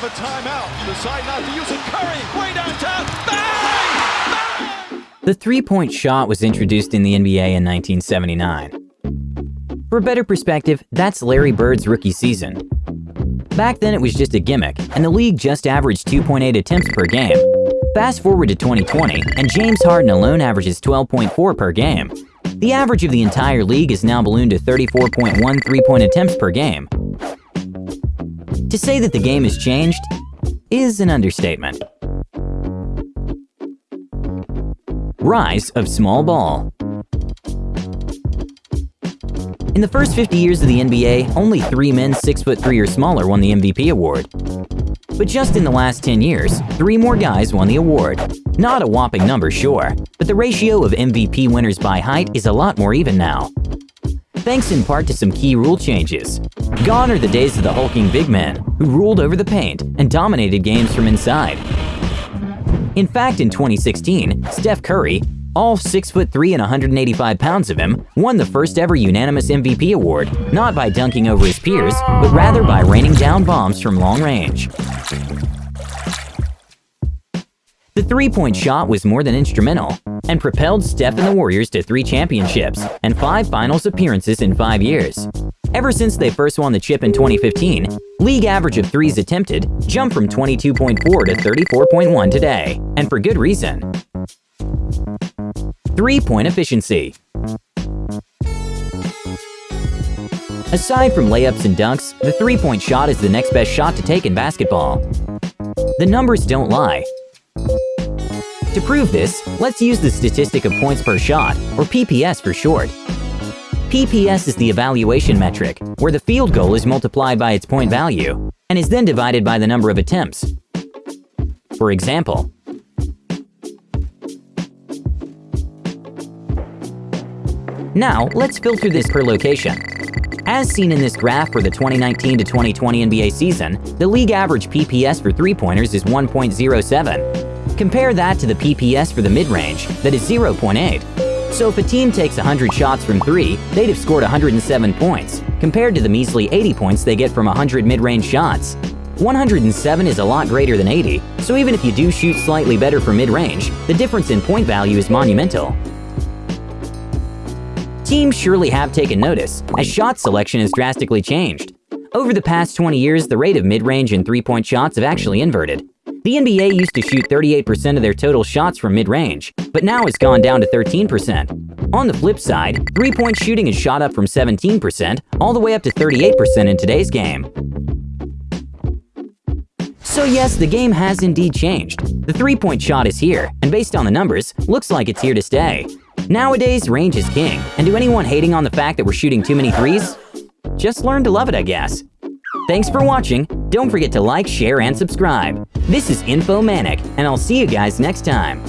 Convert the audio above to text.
have a timeout. Decide not to use it. Curry, way downtown. Bang! Bang! The three-point shot was introduced in the NBA in 1979. For a better perspective, that's Larry Bird's rookie season. Back then it was just a gimmick, and the league just averaged 2.8 attempts per game. Fast forward to 2020, and James Harden alone averages 12.4 per game. The average of the entire league is now ballooned to 34.1 three-point attempts per game. To say that the game has changed is an understatement. Rise of small ball In the first 50 years of the NBA, only three men 6'3 or smaller won the MVP award. But just in the last 10 years, three more guys won the award. Not a whopping number, sure, but the ratio of MVP winners by height is a lot more even now. Thanks in part to some key rule changes. Gone are the days of the hulking big men who ruled over the paint and dominated games from inside. In fact, in 2016, Steph Curry, all 6 foot 3 and 185 pounds of him, won the first ever unanimous MVP award, not by dunking over his peers, but rather by raining down bombs from long range. The three-point shot was more than instrumental and propelled Steph and the Warriors to three championships and five finals appearances in five years. Ever since they first won the chip in 2015, league average of threes attempted jumped from 22.4 to 34.1 today, and for good reason. Three-point efficiency Aside from layups and dunks, the three-point shot is the next best shot to take in basketball. The numbers don't lie. To prove this, let's use the statistic of points per shot, or PPS for short. PPS is the evaluation metric, where the field goal is multiplied by its point value, and is then divided by the number of attempts. For example, Now, let's filter this per location. As seen in this graph for the 2019 to 2020 NBA season, the league average PPS for three-pointers is 1.07. Compare that to the PPS for the mid-range, that is 0.8. So if a team takes 100 shots from three, they'd have scored 107 points, compared to the measly 80 points they get from 100 mid-range shots. 107 is a lot greater than 80, so even if you do shoot slightly better from mid-range, the difference in point value is monumental. Teams surely have taken notice, as shot selection has drastically changed. Over the past 20 years, the rate of mid-range and three-point shots have actually inverted. The NBA used to shoot 38% of their total shots from mid-range, but now it's gone down to 13%. On the flip side, three-point shooting has shot up from 17% all the way up to 38% in today's game. So yes, the game has indeed changed. The three-point shot is here, and based on the numbers, looks like it's here to stay. Nowadays, range is king, and to anyone hating on the fact that we're shooting too many threes, just learn to love it, I guess. Thanks for watching. Don't forget to like, share, and subscribe. This is Infomanic, and I'll see you guys next time.